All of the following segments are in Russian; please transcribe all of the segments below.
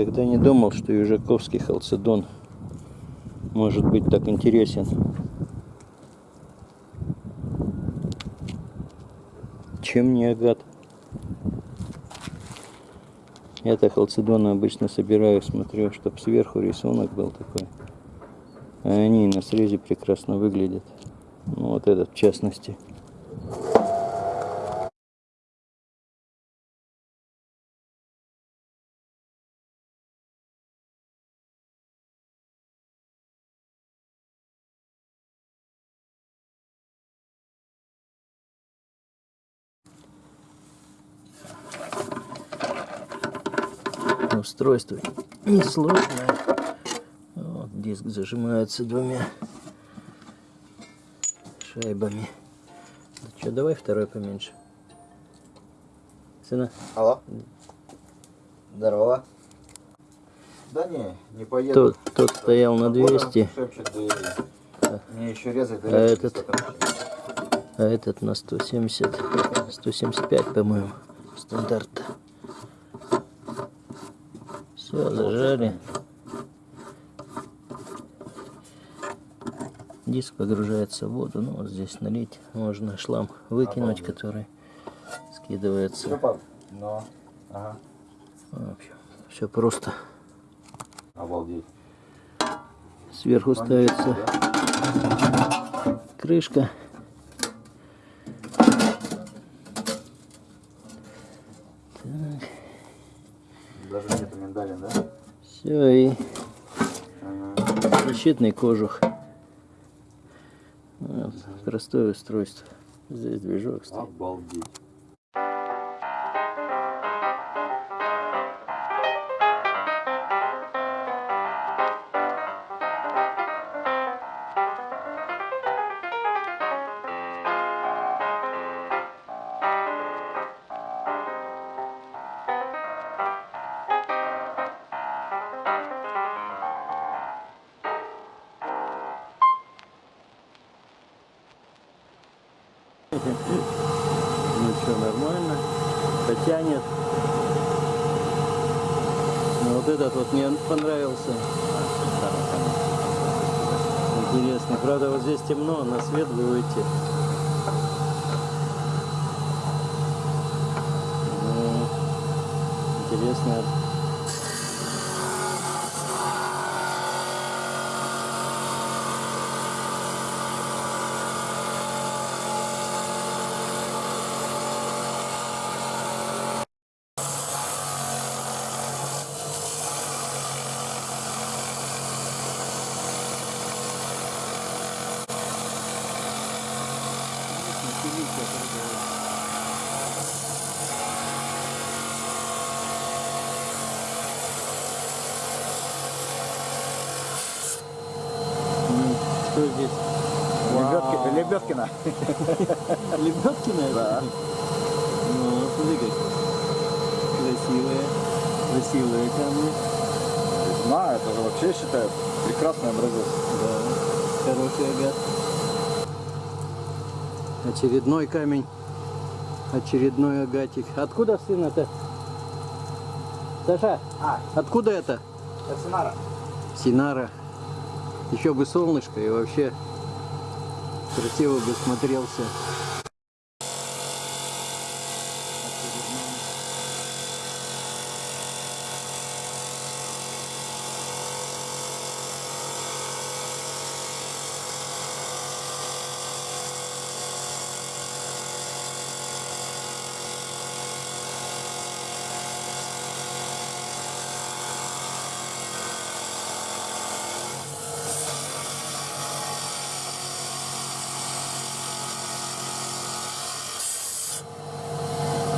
Никогда не думал, что южаковский халцедон может быть так интересен. Чем не агат? Я-то халцедоны обычно собираю, смотрю, чтобы сверху рисунок был такой. А они на срезе прекрасно выглядят. Ну, вот этот в частности. Устройство несложное. Вот диск зажимается двумя шайбами. Ну что, давай второй поменьше. Сына? Алло. Здорово. Да не, не поеду. Тот, тот стоял на 200. Шепчет, да, Мне еще резать, а этот, а этот на 170, 175, по-моему, стандарт. Все, зажали. Диск погружается в воду. Ну, вот здесь налить. Можно шлам выкинуть, который скидывается. Но. Ага. Все просто. Обалдеть. Сверху ставится крышка. Даже нету миндалин, да? Все, и ага. защитный кожух. Вот, простое устройство. Здесь движок стоит. Обалдеть. Ну что, нормально. Потянет. Но вот этот вот мне понравился. Интересно. Правда, вот здесь темно, на свет вы выйти. Ну, интересно. Что здесь? Лебедки, Лебедкина. Лебедкина? Да. Ну, смотри как. Красивые. Красивые камни. На, это же вообще считают прекрасный образец. Да. Хороший агат. Очередной камень. Очередной агатик. Откуда сын это? Саша, А, откуда это? это Синара. Синара. Еще бы солнышко и вообще красиво бы смотрелся.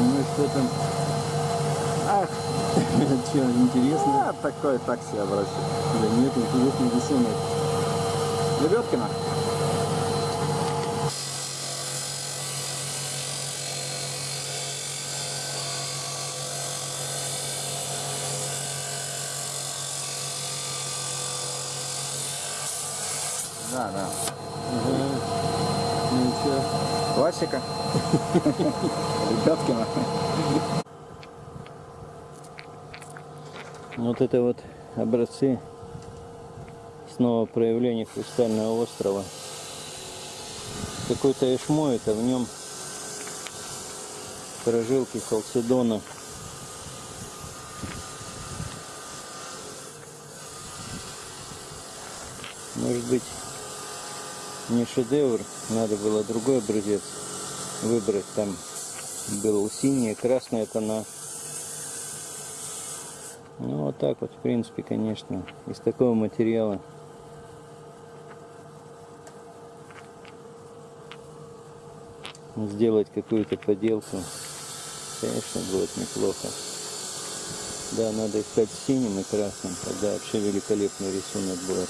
Ну и что там? Ах, что, интересно? А, такой так себе образец. Да нет, интересный рисунок. Лебедкина. Да, да. Ага. Ну и Классика. Лебедкина. Вот это вот образцы снова проявления хрустального острова. Какой-то эшмо это в нем прожилки халцедона. Может быть не шедевр, надо было другой образец выбрать. Там был синий, красный тона. Ну вот так вот, в принципе, конечно, из такого материала сделать какую-то поделку, конечно, будет неплохо. Да, надо искать синим и красным, тогда вообще великолепный рисунок будет.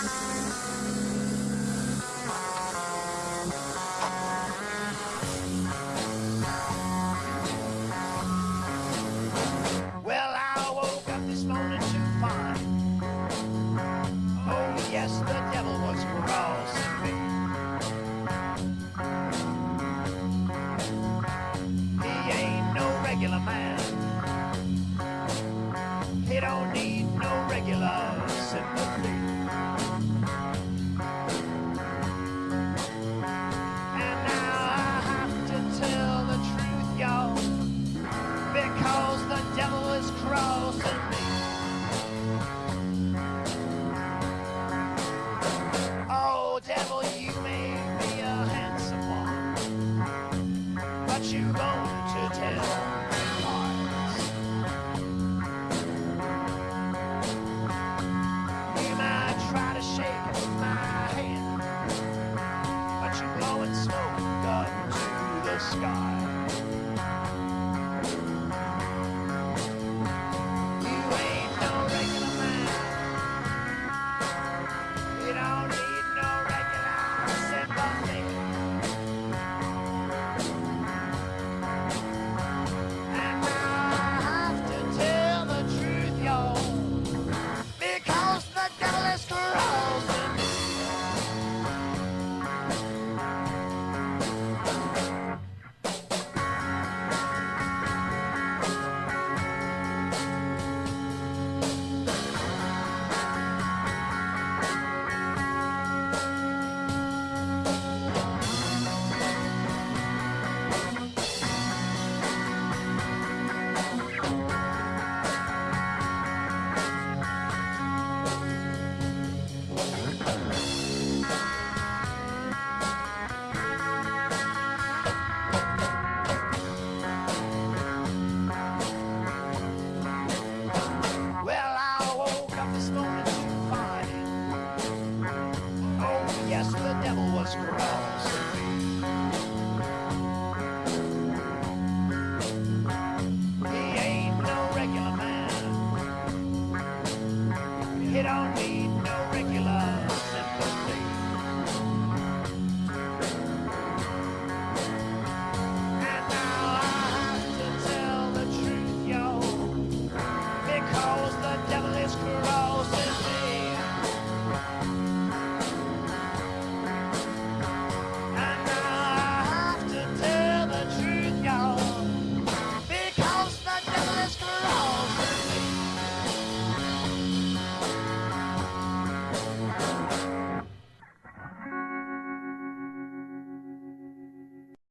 Thank you. don't